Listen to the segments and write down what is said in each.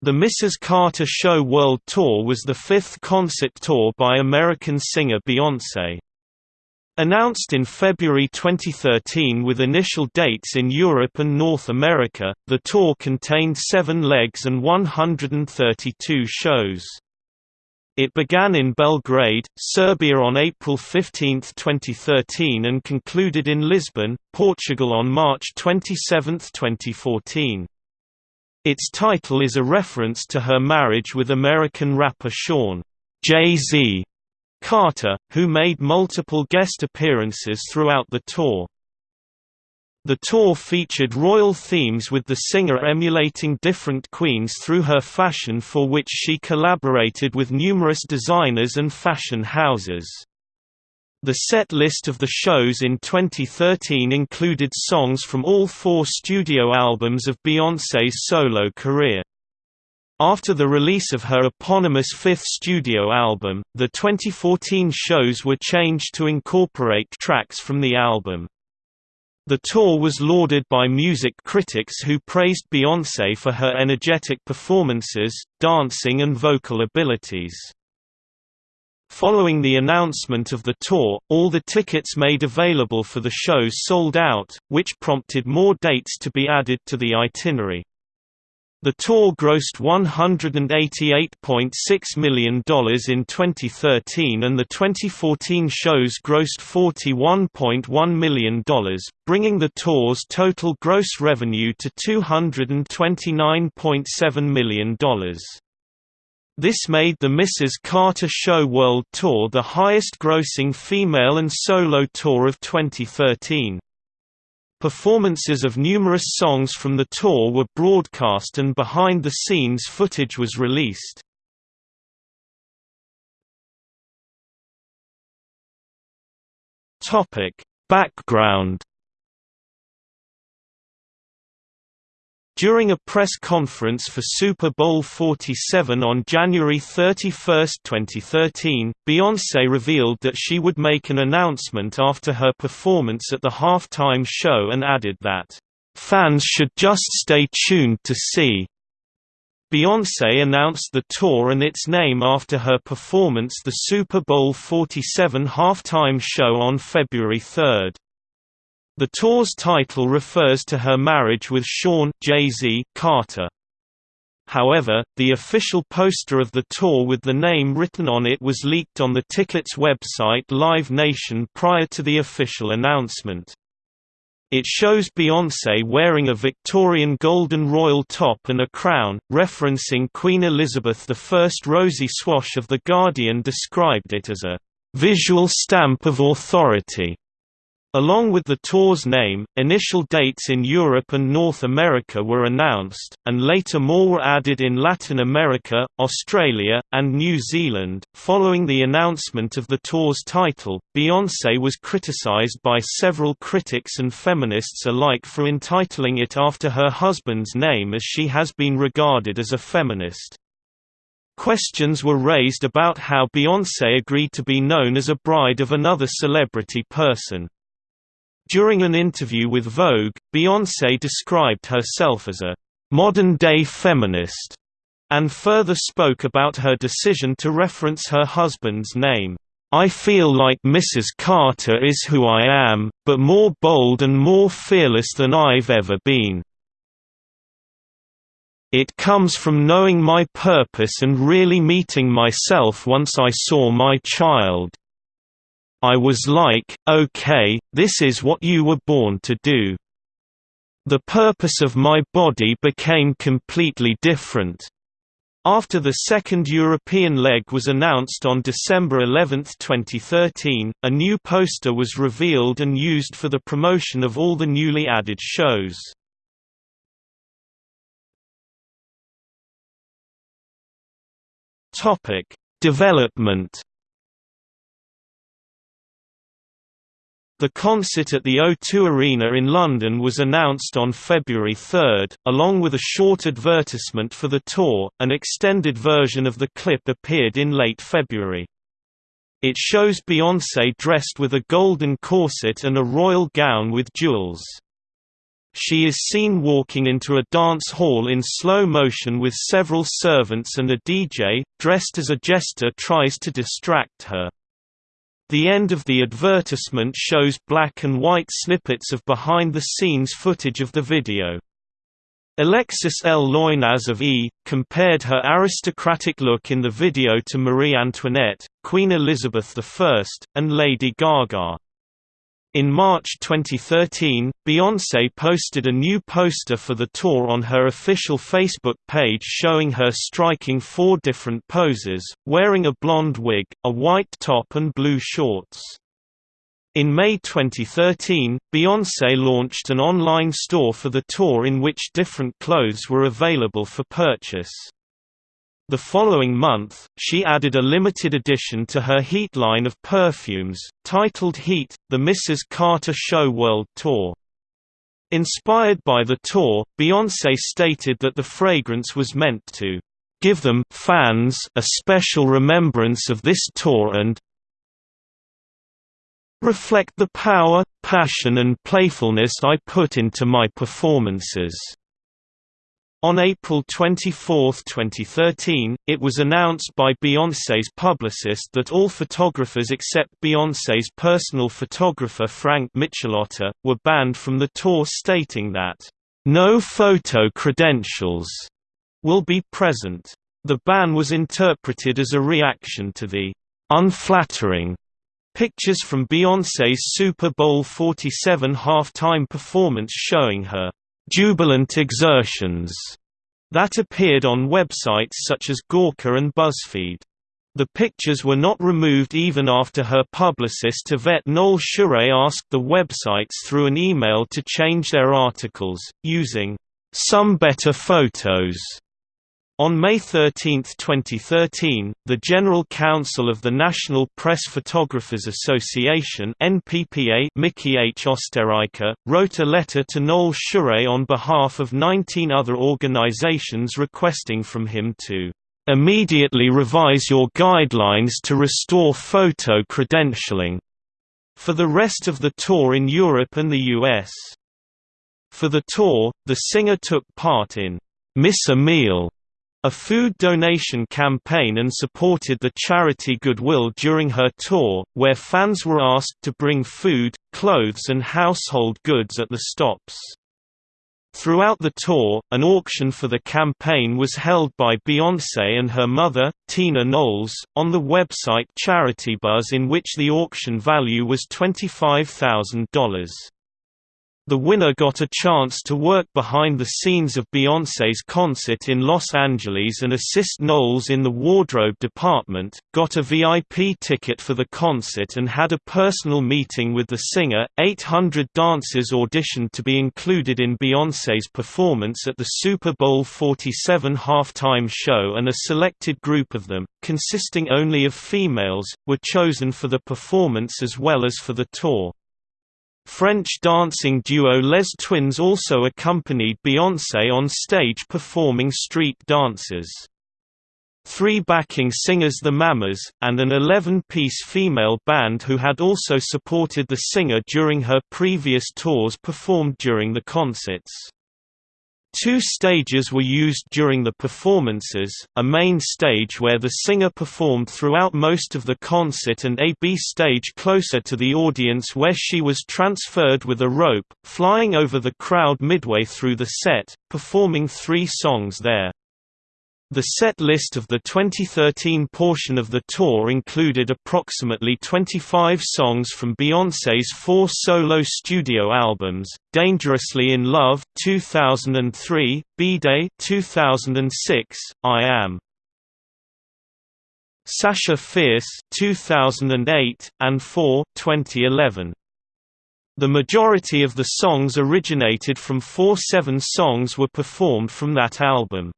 The Mrs. Carter Show World Tour was the fifth concert tour by American singer Beyoncé. Announced in February 2013 with initial dates in Europe and North America, the tour contained seven legs and 132 shows. It began in Belgrade, Serbia on April 15, 2013 and concluded in Lisbon, Portugal on March 27, 2014. Its title is a reference to her marriage with American rapper Shawn Jay-Z Carter, who made multiple guest appearances throughout the tour. The tour featured royal themes with the singer emulating different queens through her fashion for which she collaborated with numerous designers and fashion houses. The set list of the shows in 2013 included songs from all four studio albums of Beyoncé's solo career. After the release of her eponymous fifth studio album, the 2014 shows were changed to incorporate tracks from the album. The tour was lauded by music critics who praised Beyoncé for her energetic performances, dancing and vocal abilities. Following the announcement of the tour, all the tickets made available for the shows sold out, which prompted more dates to be added to the itinerary. The tour grossed $188.6 million in 2013 and the 2014 shows grossed $41.1 million, bringing the tour's total gross revenue to $229.7 million. This made the Mrs. Carter Show World Tour the highest-grossing female and solo tour of 2013. Performances of numerous songs from the tour were broadcast and behind-the-scenes footage was released. Background During a press conference for Super Bowl 47 on January 31, 2013, Beyoncé revealed that she would make an announcement after her performance at the halftime show and added that, "...fans should just stay tuned to see." Beyoncé announced the tour and its name after her performance the Super Bowl 47 halftime show on February 3. The tour's title refers to her marriage with Shawn Jay-Z Carter. However, the official poster of the tour with the name written on it was leaked on the ticket's website Live Nation prior to the official announcement. It shows Beyoncé wearing a Victorian golden royal top and a crown, referencing Queen Elizabeth I's Rosie Swash of The Guardian described it as a visual stamp of authority. Along with the tour's name, initial dates in Europe and North America were announced, and later more were added in Latin America, Australia, and New Zealand. Following the announcement of the tour's title, Beyoncé was criticized by several critics and feminists alike for entitling it after her husband's name as she has been regarded as a feminist. Questions were raised about how Beyoncé agreed to be known as a bride of another celebrity person. During an interview with Vogue, Beyoncé described herself as a modern-day feminist, and further spoke about her decision to reference her husband's name. I feel like Mrs. Carter is who I am, but more bold and more fearless than I've ever been. It comes from knowing my purpose and really meeting myself once I saw my child. I was like, okay, this is what you were born to do. The purpose of my body became completely different. After the second European leg was announced on December 11, 2013, a new poster was revealed and used for the promotion of all the newly added shows. Development The concert at the O2 Arena in London was announced on February 3, along with a short advertisement for the tour. An extended version of the clip appeared in late February. It shows Beyoncé dressed with a golden corset and a royal gown with jewels. She is seen walking into a dance hall in slow motion with several servants and a DJ, dressed as a jester tries to distract her. The end of the advertisement shows black and white snippets of behind-the-scenes footage of the video. Alexis L. Loynaz of E! compared her aristocratic look in the video to Marie Antoinette, Queen Elizabeth I, and Lady Gaga. In March 2013, Beyoncé posted a new poster for the tour on her official Facebook page showing her striking four different poses, wearing a blonde wig, a white top and blue shorts. In May 2013, Beyoncé launched an online store for the tour in which different clothes were available for purchase. The following month, she added a limited edition to her Heat line of perfumes, titled Heat, the Mrs. Carter Show World Tour. Inspired by the tour, Beyoncé stated that the fragrance was meant to give them fans a special remembrance of this tour and reflect the power, passion and playfulness I put into my performances. On April 24, 2013, it was announced by Beyoncé's publicist that all photographers except Beyoncé's personal photographer Frank Micelotta, were banned from the tour stating that, "...no photo credentials," will be present. The ban was interpreted as a reaction to the "...unflattering," pictures from Beyoncé's Super Bowl 47 halftime performance showing her jubilant exertions that appeared on websites such as Gawker and BuzzFeed. The pictures were not removed even after her publicist Yvette Noel Schure asked the websites through an email to change their articles, using some better photos on May 13, 2013, the General Counsel of the National Press Photographers Association NPPA Mickey H. Osterreicher, wrote a letter to Noel Schure on behalf of 19 other organizations requesting from him to "...immediately revise your guidelines to restore photo credentialing." for the rest of the tour in Europe and the US. For the tour, the singer took part in Miss Meal a food donation campaign and supported the charity Goodwill during her tour, where fans were asked to bring food, clothes and household goods at the stops. Throughout the tour, an auction for the campaign was held by Beyoncé and her mother, Tina Knowles, on the website CharityBuzz in which the auction value was $25,000. The winner got a chance to work behind the scenes of Beyoncé's concert in Los Angeles and assist Knowles in the wardrobe department, got a VIP ticket for the concert and had a personal meeting with the singer. 800 dancers auditioned to be included in Beyoncé's performance at the Super Bowl 47 halftime show and a selected group of them, consisting only of females, were chosen for the performance as well as for the tour. French dancing duo Les Twins also accompanied Beyoncé on stage performing street dances. Three backing singers The Mamas, and an 11-piece female band who had also supported the singer during her previous tours performed during the concerts. Two stages were used during the performances, a main stage where the singer performed throughout most of the concert and a B stage closer to the audience where she was transferred with a rope, flying over the crowd midway through the set, performing three songs there. The set list of the 2013 portion of the tour included approximately 25 songs from Beyoncé's four solo studio albums: "Dangerously in Love" (2003), "B-Day" (2006), "I Am." Sasha Fierce 2008 and 4 2011 The majority of the songs originated from four seven songs were performed from that album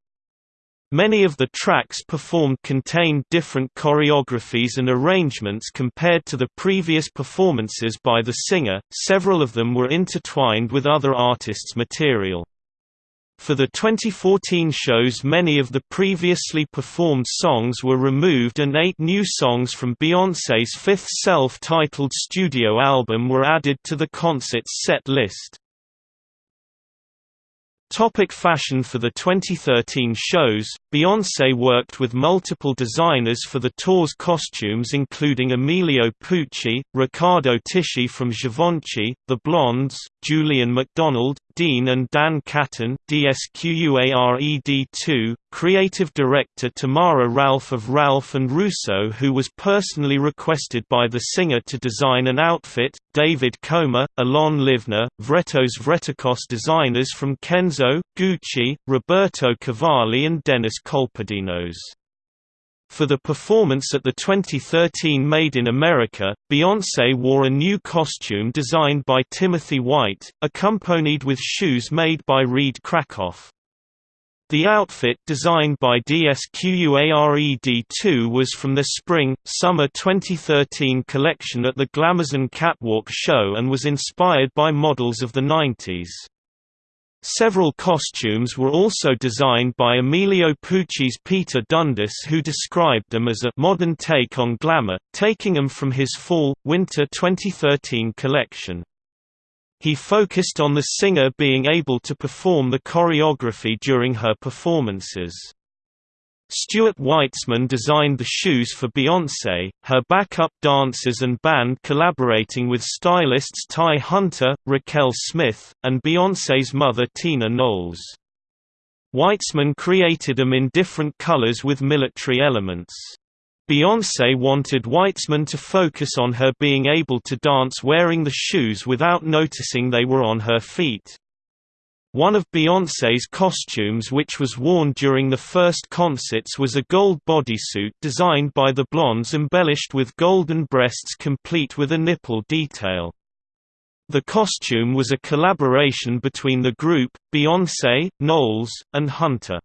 Many of the tracks performed contained different choreographies and arrangements compared to the previous performances by the singer, several of them were intertwined with other artists' material. For the 2014 shows many of the previously performed songs were removed and eight new songs from Beyoncé's fifth self-titled studio album were added to the concert's set list. Topic fashion For the 2013 shows, Beyoncé worked with multiple designers for the tour's costumes including Emilio Pucci, Riccardo Tisci from Givenchy, The Blondes, Julien Macdonald, Dean and Dan Caten DSQUARED2, creative director Tamara Ralph of Ralph and Russo who was personally requested by the singer to design an outfit, David Koma, Alon Livner, Vretos Vretikos designers from Kenzo, Gucci, Roberto Cavalli and Dennis Colpadinos. For the performance at the 2013 Made in America, Beyoncé wore a new costume designed by Timothy White, accompanied with shoes made by Reed Krakoff. The outfit designed by DSQUARED2 was from the Spring-Summer 2013 collection at the Glamazon Catwalk show and was inspired by models of the 90s. Several costumes were also designed by Emilio Pucci's Peter Dundas who described them as a «modern take on glamour», taking them from his Fall-Winter 2013 collection. He focused on the singer being able to perform the choreography during her performances. Stuart Weitzman designed the shoes for Beyoncé, her backup dancers and band collaborating with stylists Ty Hunter, Raquel Smith, and Beyoncé's mother Tina Knowles. Weitzman created them in different colors with military elements. Beyoncé wanted Weitzman to focus on her being able to dance wearing the shoes without noticing they were on her feet. One of Beyoncé's costumes which was worn during the first concerts was a gold bodysuit designed by the Blondes embellished with golden breasts complete with a nipple detail. The costume was a collaboration between the group, Beyoncé, Knowles, and Hunter.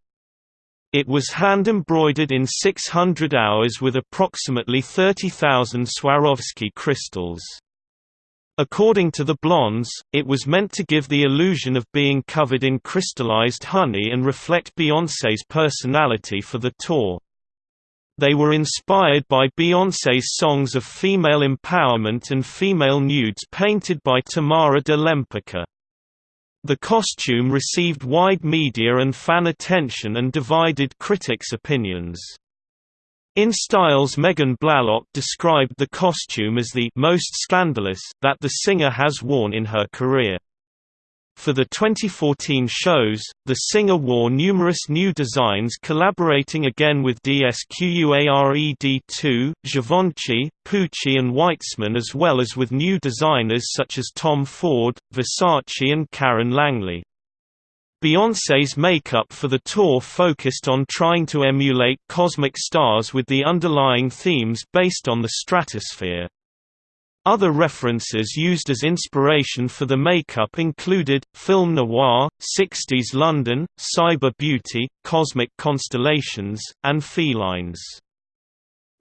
It was hand-embroidered in 600 hours with approximately 30,000 Swarovski crystals. According to the Blondes, it was meant to give the illusion of being covered in crystallized honey and reflect Beyoncé's personality for the tour. They were inspired by Beyoncé's songs of female empowerment and female nudes painted by Tamara de Lempicka. The costume received wide media and fan attention and divided critics' opinions. InStyle's Megan Blalock described the costume as the most scandalous that the singer has worn in her career. For the 2014 shows, the singer wore numerous new designs collaborating again with DSQUARED2, Givenchy, Pucci and Weitzman as well as with new designers such as Tom Ford, Versace and Karen Langley. Beyoncé's makeup for the tour focused on trying to emulate cosmic stars with the underlying themes based on the stratosphere. Other references used as inspiration for the makeup included, film noir, 60s London, cyber beauty, cosmic constellations, and felines.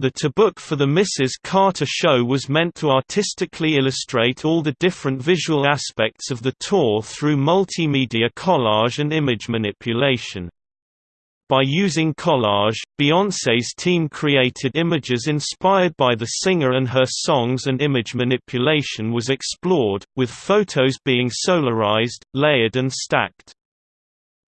The tour book for the Mrs. Carter show was meant to artistically illustrate all the different visual aspects of the tour through multimedia collage and image manipulation. By using collage, Beyoncé's team created images inspired by the singer and her songs and image manipulation was explored, with photos being solarized, layered and stacked.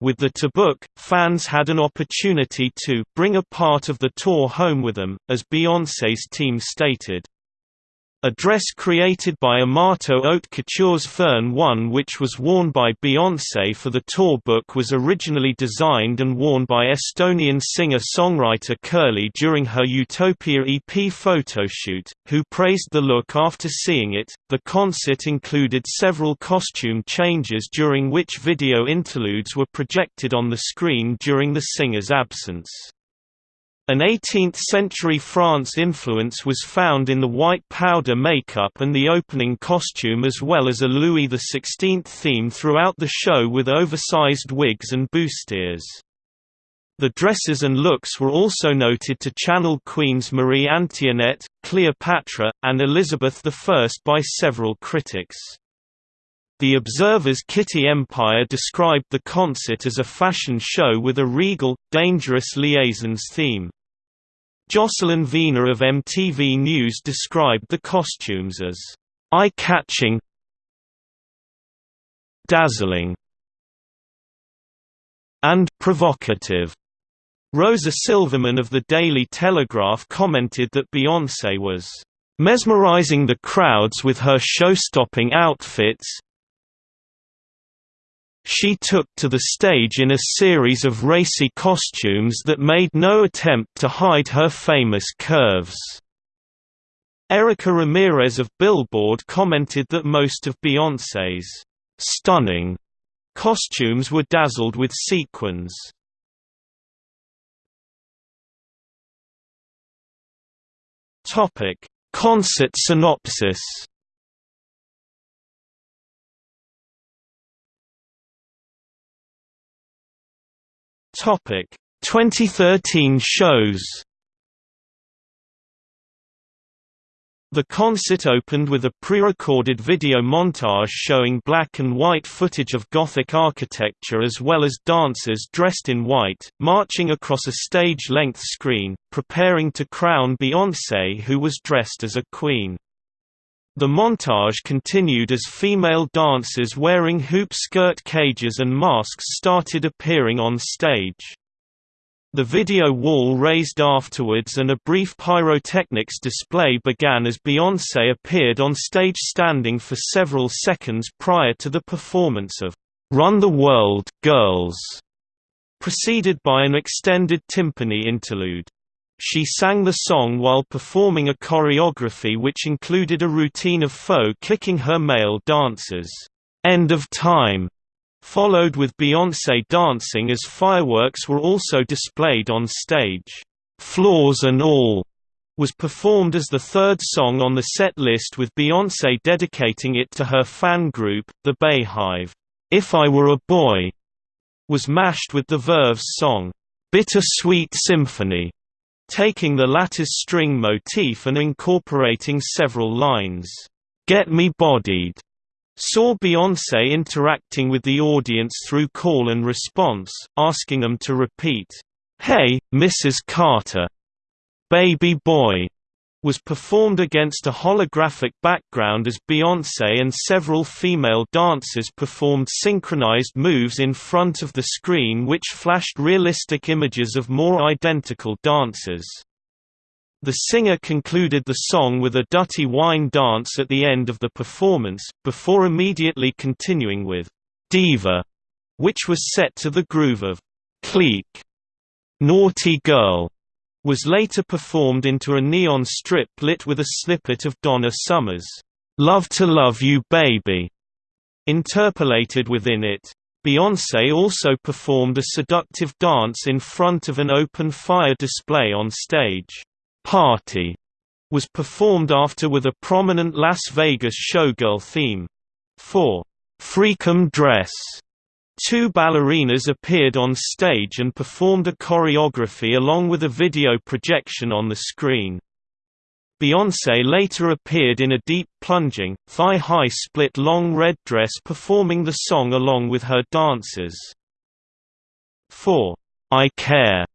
With the tour book, fans had an opportunity to bring a part of the tour home with them, as Beyoncé's team stated. A dress created by Amato Haute Couture's Furne One which was worn by Beyoncé for the tour book was originally designed and worn by Estonian singer-songwriter Kerli during her Utopia EP photoshoot, who praised the look after seeing it. The concert included several costume changes during which video interludes were projected on the screen during the singer's absence. An 18th-century France influence was found in the white powder makeup and the opening costume as well as a Louis XVI theme throughout the show with oversized wigs and bustiers. The dresses and looks were also noted to channel Queens Marie Antoinette, Cleopatra, and Elizabeth I by several critics. The Observer's Kitty Empire described the concert as a fashion show with a regal, dangerous liaisons theme. Jocelyn Vena of MTV News described the costumes as eye-catching dazzling and provocative. Rosa Silverman of the Daily Telegraph commented that Beyoncé was mesmerizing the crowds with her show-stopping outfits. She took to the stage in a series of racy costumes that made no attempt to hide her famous curves. Erica Ramirez of Billboard commented that most of Beyoncé's stunning costumes were dazzled with sequins. Topic: Concert synopsis. Topic: 2013 shows. The concert opened with a pre-recorded video montage showing black and white footage of Gothic architecture as well as dancers dressed in white, marching across a stage-length screen, preparing to crown Beyoncé who was dressed as a queen. The montage continued as female dancers wearing hoop skirt cages and masks started appearing on stage. The video wall raised afterwards and a brief pyrotechnics display began as Beyoncé appeared on stage standing for several seconds prior to the performance of "'Run the World, Girls' preceded by an extended timpani interlude. She sang the song while performing a choreography which included a routine of faux kicking her male dancers. End of time followed with Beyoncé dancing as fireworks were also displayed on stage. Flaws and All was performed as the third song on the set list with Beyoncé dedicating it to her fan group, the BeyHive. If I Were a Boy was mashed with the Verve's song, Bitter Sweet Symphony, taking the lattice string motif and incorporating several lines, Get Me Bodied, saw Beyoncé interacting with the audience through call and response, asking them to repeat, "'Hey, Mrs. Carter! Baby Boy!' Was performed against a holographic background as Beyoncé and several female dancers performed synchronized moves in front of the screen which flashed realistic images of more identical dancers. The singer concluded the song with a Dutty Wine dance at the end of the performance, before immediately continuing with Diva, which was set to the groove of Clique. Naughty Girl was later performed into a neon strip lit with a snippet of Donna Summer's Love to Love You Baby interpolated within it. Beyoncé also performed a seductive dance in front of an open fire display on stage. Party was performed after with a prominent Las Vegas showgirl theme. For Freakum Dress, two ballerinas appeared on stage and performed a choreography along with a video projection on the screen. Beyoncé later appeared in a deep plunging, thigh-high split long red dress performing the song along with her dancers. For I Care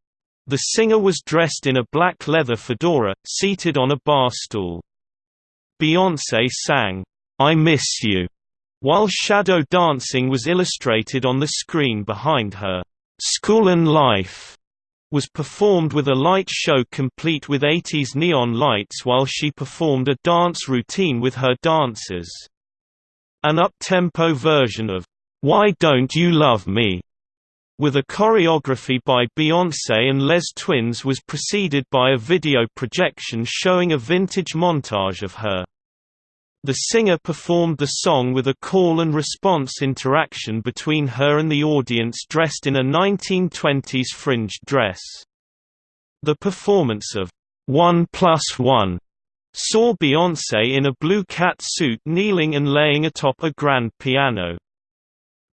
the singer was dressed in a black leather fedora, seated on a bar stool. Beyoncé sang, I Miss You, while shadow dancing was illustrated on the screen behind her. Schoolin' Life was performed with a light show complete with 80s neon lights while she performed a dance routine with her dancers. An up-tempo version of Why Don't You Love Me with a choreography by Beyoncé and Les Twins was preceded by a video projection showing a vintage montage of her. The singer performed the song with a call and response interaction between her and the audience dressed in a 1920s fringed dress. The performance of One Plus One saw Beyoncé in a blue cat suit kneeling and laying atop a grand piano.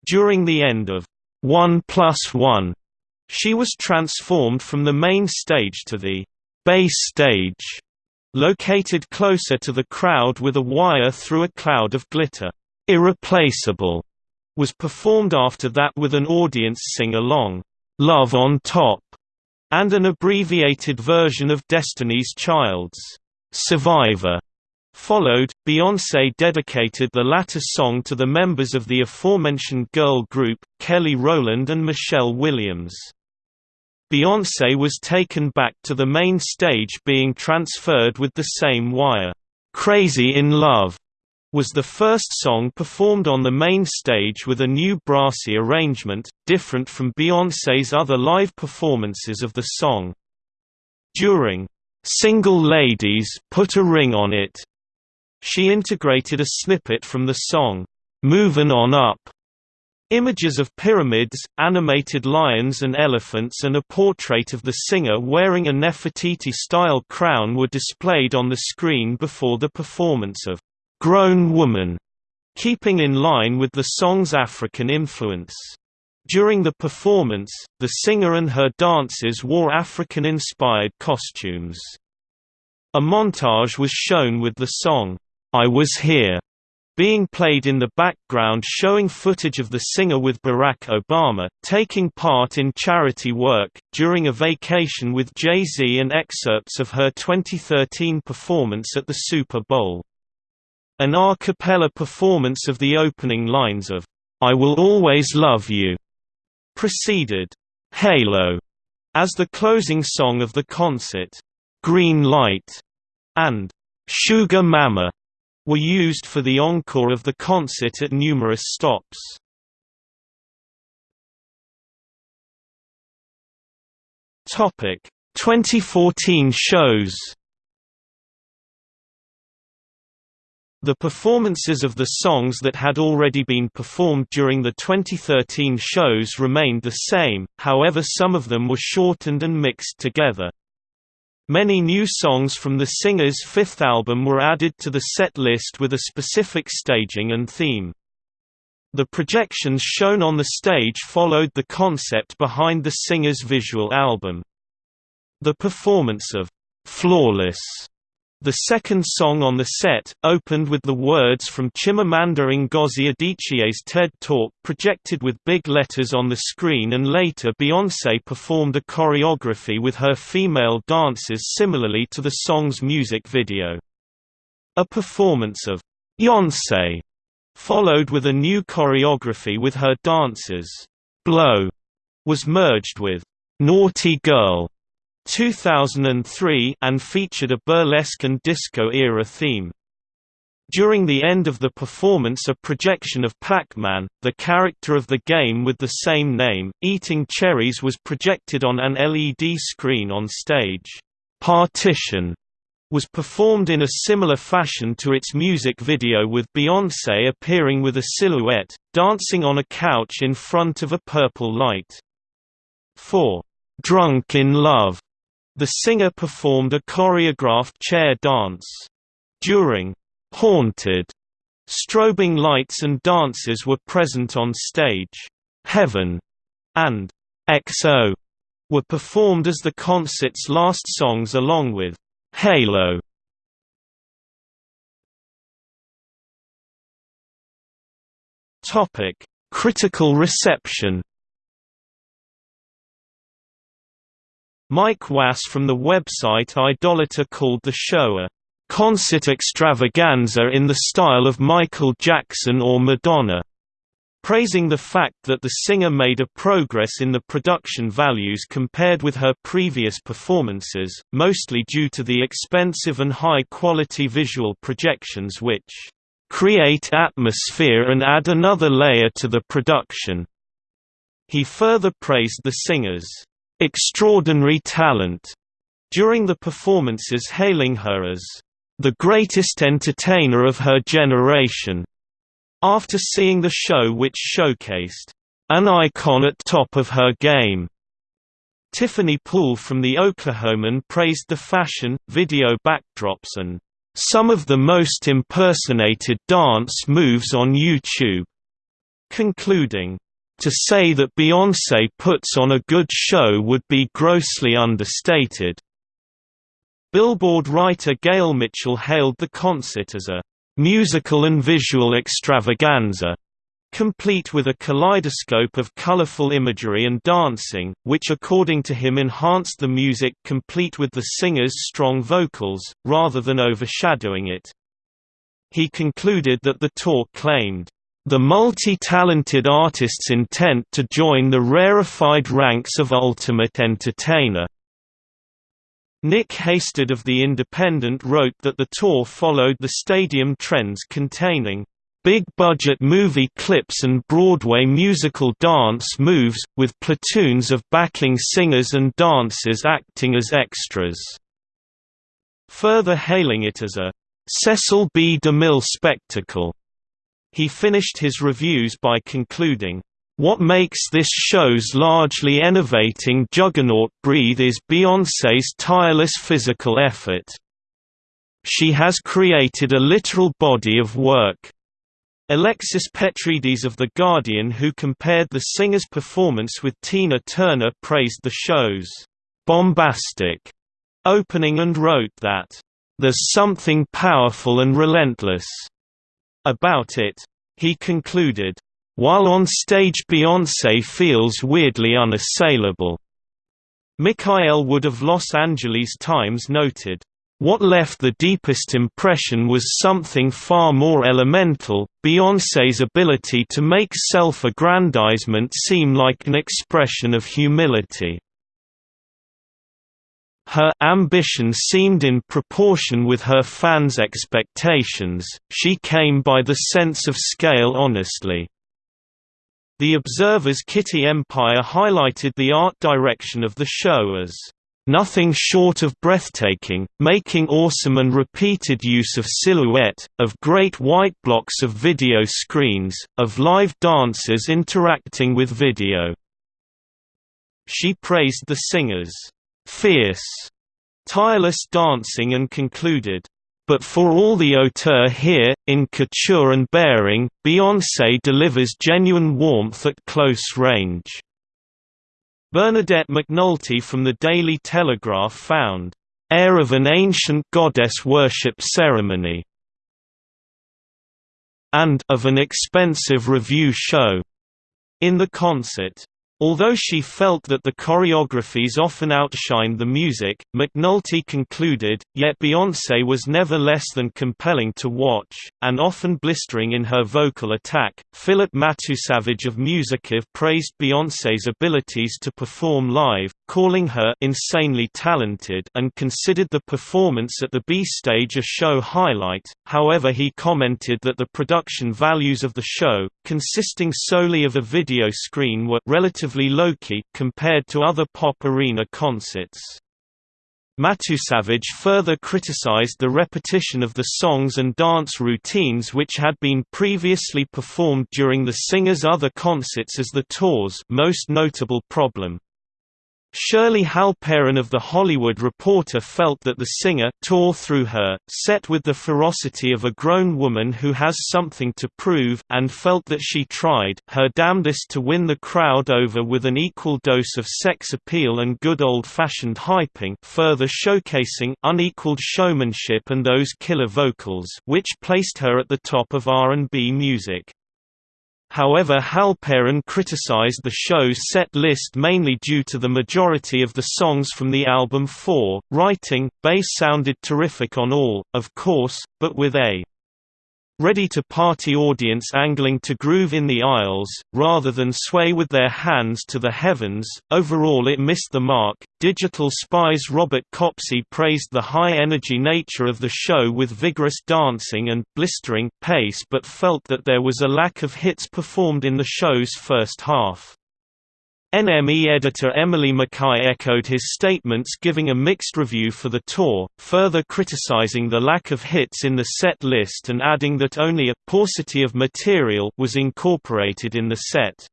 During the end of one plus one. She was transformed from the main stage to the B stage, located closer to the crowd with a wire through a cloud of glitter. Irreplaceable was performed after that with an audience sing-along, Love on Top, and an abbreviated version of Destiny's Child's Survivor. followed, Beyoncé dedicated the latter song to the members of the aforementioned girl group, Kelly Rowland and Michelle Williams. Beyoncé was taken back to the main stage being transferred with the same wire. "'Crazy in Love' was the first song performed on the main stage with a new brassy arrangement, different from Beyoncé's other live performances of the song. During "'Single Ladies Put a Ring on It' she integrated a snippet from the song, "'Movin' On Up' Images of pyramids, animated lions and elephants and a portrait of the singer wearing a Nefertiti-style crown were displayed on the screen before the performance of grown woman, keeping in line with the song's African influence. During the performance, the singer and her dancers wore African-inspired costumes. A montage was shown with the song, I Was Here, being played in the background showing footage of the singer with Barack Obama, taking part in charity work, during a vacation with Jay-Z and excerpts of her 2013 performance at the Super Bowl. An a cappella performance of the opening lines of I Will Always Love You preceded Halo as the closing song of the concert. Green Light and Sugar Mama were used for the encore of the concert at numerous stops. Topic 2014 shows The performances of the songs that had already been performed during the 2013 shows remained the same, however some of them were shortened and mixed together. Many new songs from the singer's fifth album were added to the set list with a specific staging and theme. The projections shown on the stage followed the concept behind the singer's visual album. The performance of "'Flawless' The second song on the set, opened with the words from Chimamanda Ngozi Adichie's TED Talk projected with big letters on the screen and later Beyoncé performed a choreography with her female dancers similarly to the song's music video. A performance of Beyoncé followed with a new choreography with her dancers. Blow was merged with Naughty Girl 2003 and featured a burlesque and disco-era theme. During the end of the performance a projection of Pac-Man, the character of the game with the same name, eating cherries was projected on an LED screen on stage. Partition was performed in a similar fashion to its music video with Beyoncé appearing with a silhouette, dancing on a couch in front of a purple light. 4. Drunk in Love the singer performed a choreographed chair dance. During Haunted, strobing lights and dancers were present on stage. Heaven and XO were performed as the concert's last songs along with Halo. Topic: Critical reception Mike Wass from the website Idolator called the show a concert extravaganza in the style of Michael Jackson or Madonna, praising the fact that the singer made a progress in the production values compared with her previous performances, mostly due to the expensive and high-quality visual projections which create atmosphere and add another layer to the production. He further praised the singer's extraordinary talent during the performances hailing her as the greatest entertainer of her generation. After seeing the show which showcased an icon at top of her game. Tiffany Poole from The Oklahoman praised the fashion, video backdrops and some of the most impersonated dance moves on YouTube, concluding, to say that Beyoncé puts on a good show would be grossly understated. Billboard writer Gail Mitchell hailed the concert as a musical and visual extravaganza, complete with a kaleidoscope of colorful imagery and dancing, which according to him enhanced the music complete with the singer's strong vocals, rather than overshadowing it. He concluded that the tour claimed, "...the multi-talented artist's intent to join the rarefied ranks of Ultimate Entertainer." Nick Hasted of The Independent wrote that the tour followed the stadium trends containing big-budget movie clips and Broadway musical dance moves, with platoons of backing singers and dancers acting as extras. Further hailing it as a Cecil B. DeMille spectacle. He finished his reviews by concluding, what makes this show's largely enervating juggernaut breathe is Beyoncé's tireless physical effort. She has created a literal body of work. Alexis Petridis of The Guardian who compared the singer's performance with Tina Turner praised the show's bombastic opening and wrote that, "...there's something powerful and relentless." About it. He concluded, "...while on stage Beyoncé feels weirdly unassailable." Mikael Wood of Los Angeles Times noted, what left the deepest impression was something far more elemental, Beyoncé's ability to make self-aggrandizement seem like an expression of humility. Her ambition seemed in proportion with her fans' expectations, she came by the sense of scale honestly. The Observer's Kitty Empire highlighted the art direction of the show as Nothing short of breathtaking, making awesome and repeated use of silhouette, of great white blocks of video screens, of live dancers interacting with video. She praised the singers' fierce, tireless dancing and concluded, but for all the hauteur here, in couture and bearing, Beyoncé delivers genuine warmth at close range. Bernadette McNulty from the Daily Telegraph found, "...air of an ancient goddess worship ceremony," and of an expensive revue show in the concert. Although she felt that the choreographies often outshined the music, McNulty concluded, yet Beyoncé was never less than compelling to watch, and often blistering in her vocal attack. Philip Matusavage of Musicave praised Beyoncé's abilities to perform live, calling her insanely talented and considered the performance at the B stage a show highlight. However, he commented that the production values of the show, consisting solely of a video screen were relatively low-key compared to other pop arena concerts. Matusavage further criticized the repetition of the songs and dance routines which had been previously performed during the singer's other concerts as the tour's most notable problem. Shirley Halperin of The Hollywood Reporter felt that the singer tore through her, set with the ferocity of a grown woman who has something to prove and felt that she tried her damnedest to win the crowd over with an equal dose of sex appeal and good old-fashioned hyping further showcasing unequaled showmanship and those killer vocals which placed her at the top of R&B music. However Halperin criticized the show's set list mainly due to the majority of the songs from the album 4, writing, bass sounded terrific on all, of course, but with a ready-to-party audience angling to groove in the aisles, rather than sway with their hands to the heavens. Overall, it missed the mark. Digital Spy's Robert Copsey praised the high-energy nature of the show with vigorous dancing and blistering pace, but felt that there was a lack of hits performed in the show's first half. NME editor Emily Mackay echoed his statements giving a mixed review for the tour, further criticizing the lack of hits in the set list and adding that only a paucity of material was incorporated in the set.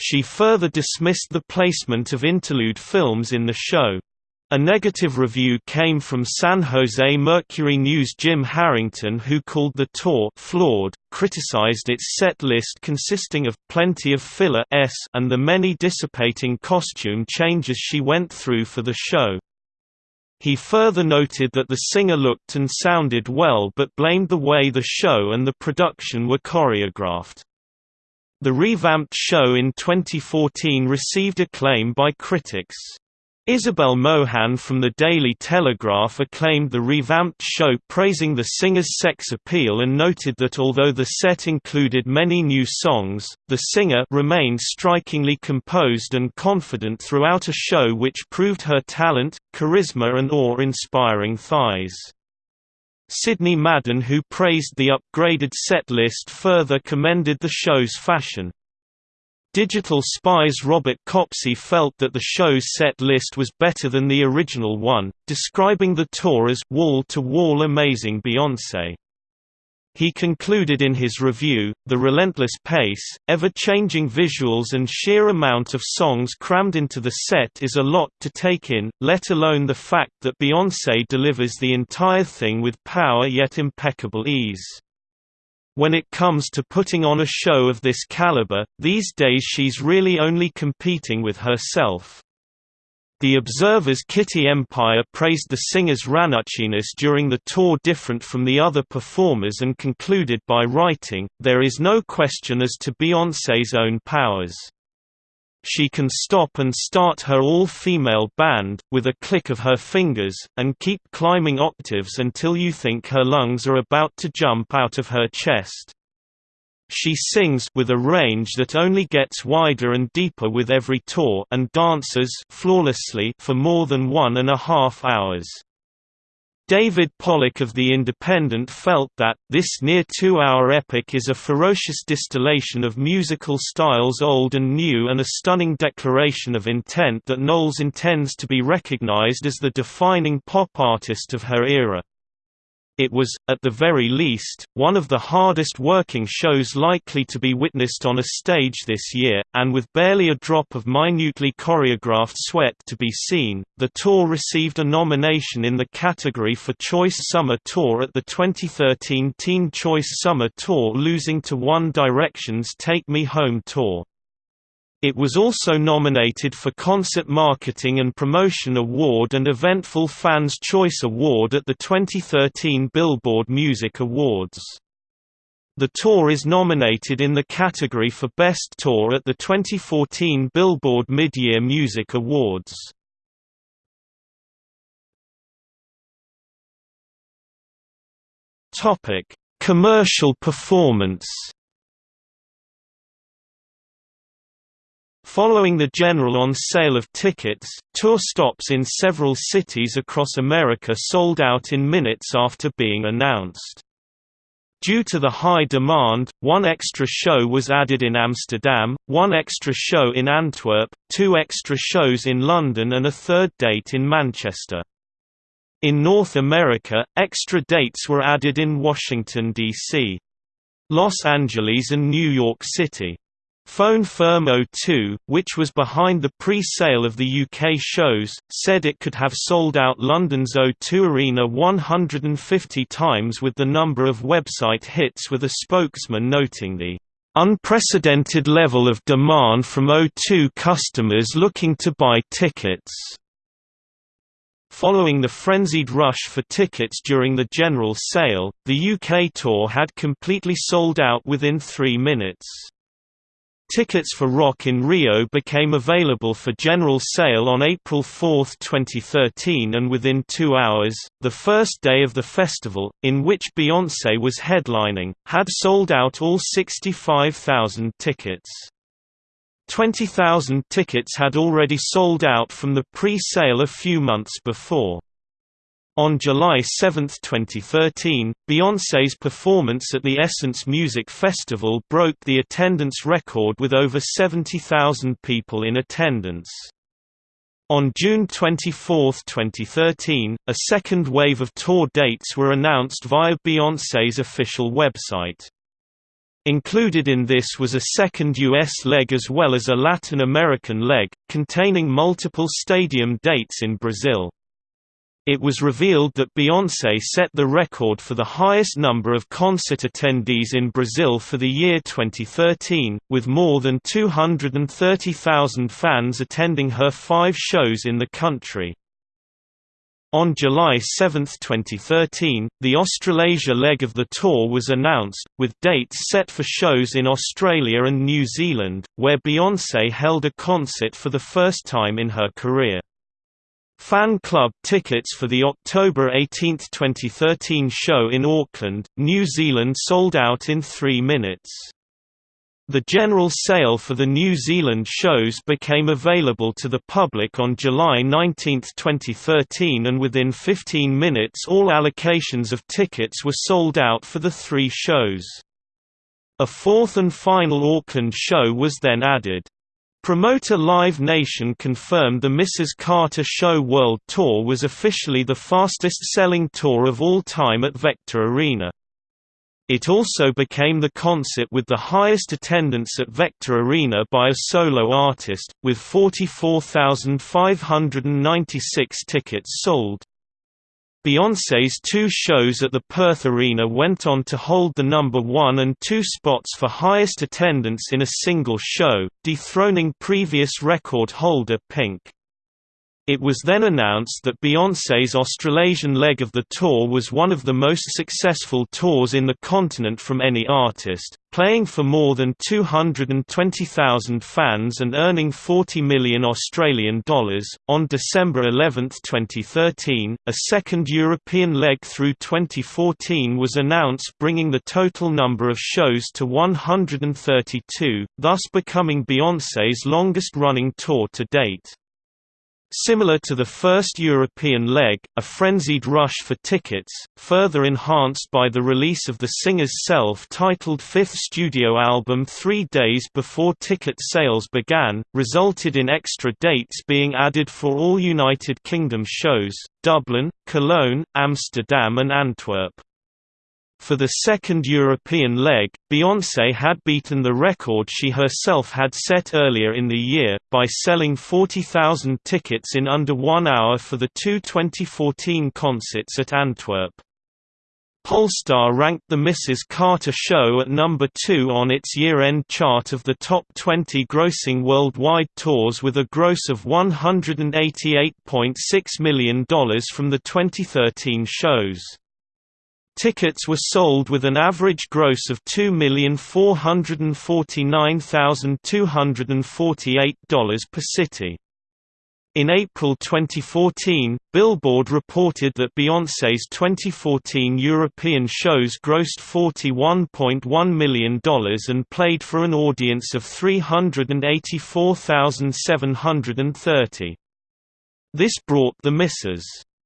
She further dismissed the placement of interlude films in the show. A negative review came from San Jose Mercury News' Jim Harrington who called the tour flawed, criticized its set list consisting of plenty of filler s and the many dissipating costume changes she went through for the show. He further noted that the singer looked and sounded well but blamed the way the show and the production were choreographed. The revamped show in 2014 received acclaim by critics. Isabel Mohan from the Daily Telegraph acclaimed the revamped show praising the singer's sex appeal and noted that although the set included many new songs, the singer remained strikingly composed and confident throughout a show which proved her talent, charisma and awe-inspiring thighs. Sidney Madden who praised the upgraded set list further commended the show's fashion. Digital Spy's Robert Copsey felt that the show's set list was better than the original one, describing the tour as wall-to-wall -wall amazing Beyoncé. He concluded in his review, the relentless pace, ever-changing visuals and sheer amount of songs crammed into the set is a lot to take in, let alone the fact that Beyoncé delivers the entire thing with power yet impeccable ease. When it comes to putting on a show of this caliber, these days she's really only competing with herself. The Observer's Kitty Empire praised the singer's ranuchiness during the tour different from the other performers and concluded by writing, there is no question as to Beyoncé's own powers. She can stop and start her all-female band, with a click of her fingers, and keep climbing octaves until you think her lungs are about to jump out of her chest. She sings with a range that only gets wider and deeper with every tour and dances flawlessly for more than one and a half hours. David Pollock of The Independent felt that, this near two-hour epic is a ferocious distillation of musical styles old and new and a stunning declaration of intent that Knowles intends to be recognized as the defining pop artist of her era. It was, at the very least, one of the hardest working shows likely to be witnessed on a stage this year, and with barely a drop of minutely choreographed sweat to be seen, the tour received a nomination in the category for Choice Summer Tour at the 2013 Teen Choice Summer Tour losing to One Direction's Take Me Home Tour. It was also nominated for Concert Marketing and Promotion Award and Eventful Fans Choice Award at the 2013 Billboard Music Awards. The tour is nominated in the category for Best Tour at the 2014 Billboard Mid-Year Music Awards. Commercial performance Following the general on sale of tickets, tour stops in several cities across America sold out in minutes after being announced. Due to the high demand, one extra show was added in Amsterdam, one extra show in Antwerp, two extra shows in London and a third date in Manchester. In North America, extra dates were added in Washington, D.C. Los Angeles and New York City. Phone firm O2, which was behind the pre-sale of the UK shows, said it could have sold out London's O2 Arena 150 times with the number of website hits with a spokesman noting the unprecedented level of demand from O2 customers looking to buy tickets. Following the frenzied rush for tickets during the general sale, the UK tour had completely sold out within three minutes. Tickets for Rock in Rio became available for general sale on April 4, 2013 and within two hours, the first day of the festival, in which Beyoncé was headlining, had sold out all 65,000 tickets. 20,000 tickets had already sold out from the pre-sale a few months before. On July 7, 2013, Beyoncé's performance at the Essence Music Festival broke the attendance record with over 70,000 people in attendance. On June 24, 2013, a second wave of tour dates were announced via Beyoncé's official website. Included in this was a second U.S. leg as well as a Latin American leg, containing multiple stadium dates in Brazil. It was revealed that Beyoncé set the record for the highest number of concert attendees in Brazil for the year 2013, with more than 230,000 fans attending her five shows in the country. On July 7, 2013, the Australasia leg of the tour was announced, with dates set for shows in Australia and New Zealand, where Beyoncé held a concert for the first time in her career. Fan club tickets for the October 18, 2013 show in Auckland, New Zealand sold out in three minutes. The general sale for the New Zealand shows became available to the public on July 19, 2013 and within 15 minutes all allocations of tickets were sold out for the three shows. A fourth and final Auckland show was then added. Promoter Live Nation confirmed the Mrs. Carter Show World Tour was officially the fastest-selling tour of all time at Vector Arena. It also became the concert with the highest attendance at Vector Arena by a solo artist, with 44,596 tickets sold. Beyoncé's two shows at the Perth Arena went on to hold the number one and two spots for highest attendance in a single show, dethroning previous record holder Pink. It was then announced that Beyoncé's Australasian leg of the tour was one of the most successful tours in the continent from any artist, playing for more than 220,000 fans and earning 40 million Australian dollars. On December 11, 2013, a second European leg through 2014 was announced, bringing the total number of shows to 132, thus becoming Beyoncé's longest-running tour to date. Similar to the first European leg, a frenzied rush for tickets, further enhanced by the release of the singer's self-titled fifth studio album three days before ticket sales began, resulted in extra dates being added for all United Kingdom shows, Dublin, Cologne, Amsterdam and Antwerp. For the second European leg, Beyoncé had beaten the record she herself had set earlier in the year, by selling 40,000 tickets in under one hour for the two 2014 concerts at Antwerp. Pollstar ranked the Mrs. Carter show at number 2 on its year-end chart of the top 20 grossing worldwide tours with a gross of $188.6 million from the 2013 shows. Tickets were sold with an average gross of $2,449,248 per city. In April 2014, Billboard reported that Beyoncé's 2014 European shows grossed $41.1 million and played for an audience of 384,730. This brought the Mrs.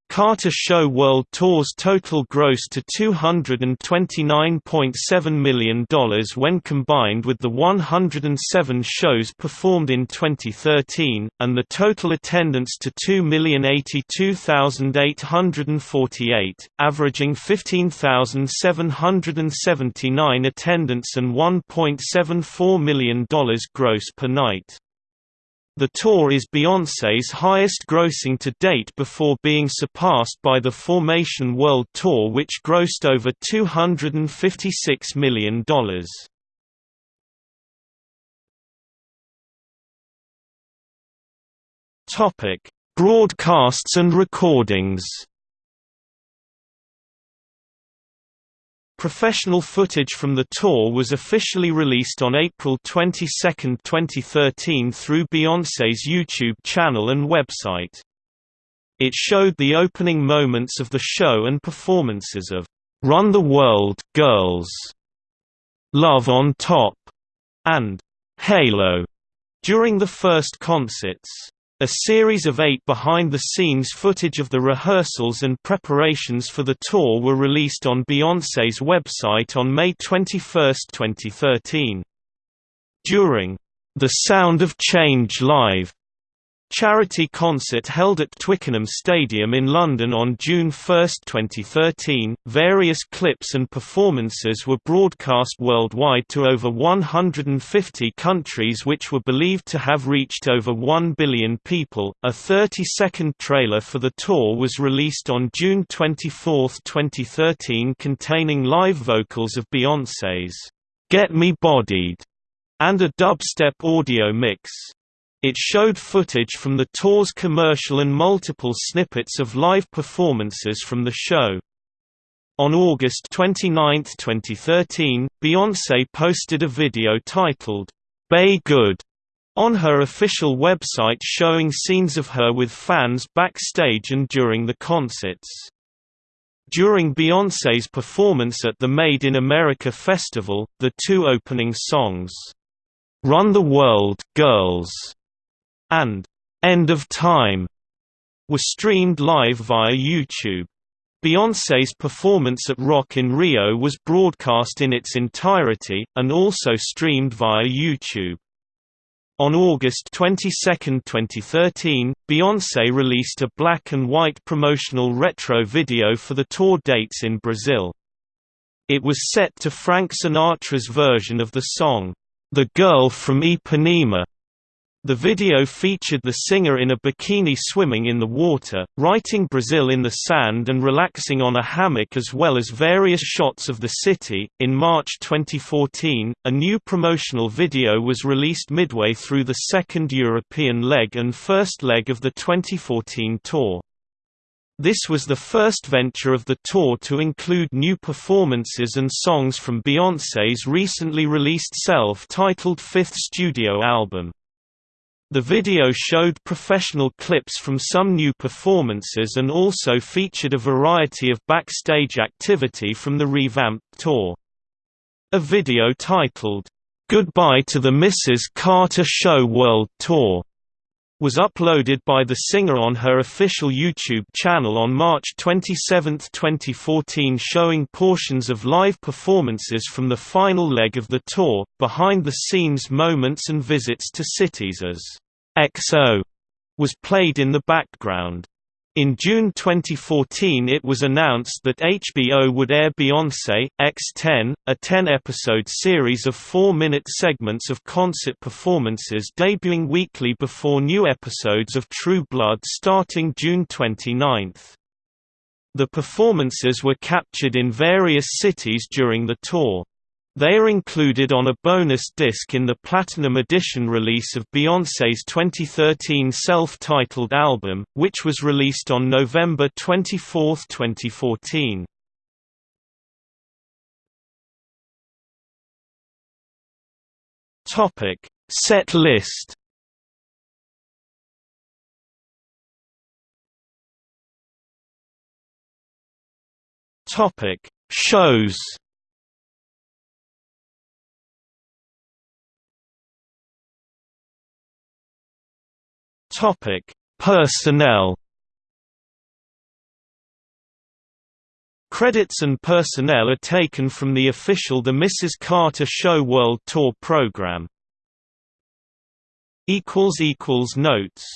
Carter Show World Tour's total gross to $229.7 million when combined with the 107 shows performed in 2013, and the total attendance to 2,082,848, averaging 15,779 attendance and $1.74 million gross per night. The tour is Beyoncé's highest grossing to date before being surpassed by the Formation World Tour which grossed over $256 million. Broadcasts and recordings Professional footage from the tour was officially released on April 22, 2013 through Beyoncé's YouTube channel and website. It showed the opening moments of the show and performances of "'Run the World, Girls", "'Love on Top", and "'Halo' during the first concerts. A series of eight behind-the-scenes footage of the rehearsals and preparations for the tour were released on Beyoncé's website on May 21, 2013. During The Sound of Change Live charity concert held at Twickenham Stadium in London on June 1, 2013. Various clips and performances were broadcast worldwide to over 150 countries, which were believed to have reached over 1 billion people. A 30 second trailer for the tour was released on June 24, 2013, containing live vocals of Beyoncé's Get Me Bodied and a dubstep audio mix. It showed footage from the tour's commercial and multiple snippets of live performances from the show. On August 29, 2013, Beyoncé posted a video titled, Bey Good, on her official website showing scenes of her with fans backstage and during the concerts. During Beyoncé's performance at the Made in America festival, the two opening songs, "'Run the World, Girls' and "'End of Time' were streamed live via YouTube. Beyoncé's performance at Rock in Rio was broadcast in its entirety, and also streamed via YouTube. On August 22, 2013, Beyoncé released a black and white promotional retro video for the tour dates in Brazil. It was set to Frank Sinatra's version of the song, "'The Girl from Ipanema' The video featured the singer in a bikini swimming in the water, writing Brazil in the sand and relaxing on a hammock as well as various shots of the city. In March 2014, a new promotional video was released midway through the second European leg and first leg of the 2014 tour. This was the first venture of the tour to include new performances and songs from Beyoncé's recently released self-titled fifth studio album. The video showed professional clips from some new performances and also featured a variety of backstage activity from the revamped tour. A video titled, "'Goodbye to the Mrs. Carter Show World Tour' was uploaded by the singer on her official YouTube channel on March 27, 2014 showing portions of live performances from the final leg of the tour, behind-the-scenes moments and visits to cities as XO was played in the background. In June 2014 it was announced that HBO would air Beyoncé, X10, a 10-episode series of four-minute segments of concert performances debuting weekly before new episodes of True Blood starting June 29. The performances were captured in various cities during the tour. They are included on a bonus disc in the Platinum Edition release of Beyoncé's 2013 self-titled album, which was released on November 24, 2014. Topic: Set list. Topic: Shows. Topic: Personnel. Credits and personnel are taken from the official The Mrs. Carter Show World Tour program. Notes